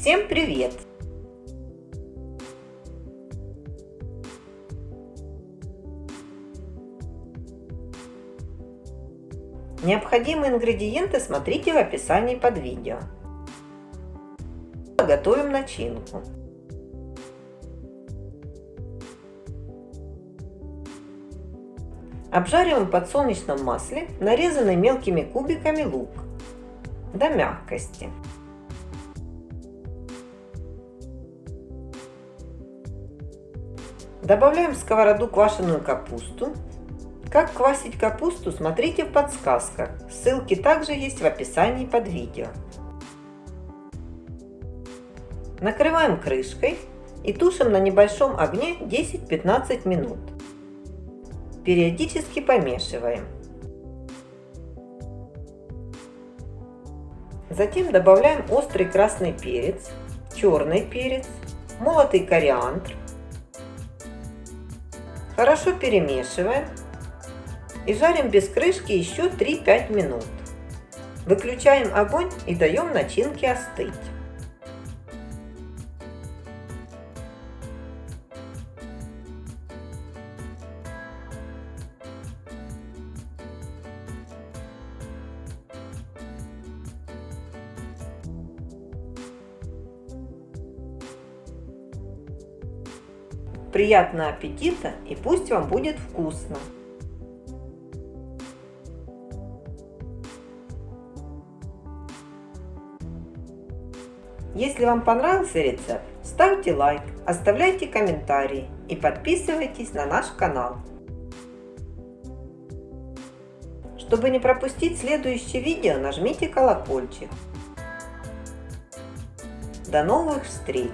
Всем привет! Необходимые ингредиенты смотрите в описании под видео. Готовим начинку. Обжариваем в подсолнечном масле нарезанный мелкими кубиками лук до мягкости. Добавляем в сковороду квашеную капусту. Как квасить капусту, смотрите в подсказках. Ссылки также есть в описании под видео. Накрываем крышкой и тушим на небольшом огне 10-15 минут. Периодически помешиваем. Затем добавляем острый красный перец, черный перец, молотый кориандр. Хорошо перемешиваем и жарим без крышки еще 3-5 минут. Выключаем огонь и даем начинке остыть. Приятного аппетита и пусть вам будет вкусно! Если вам понравился рецепт, ставьте лайк, оставляйте комментарии и подписывайтесь на наш канал. Чтобы не пропустить следующее видео, нажмите колокольчик. До новых встреч!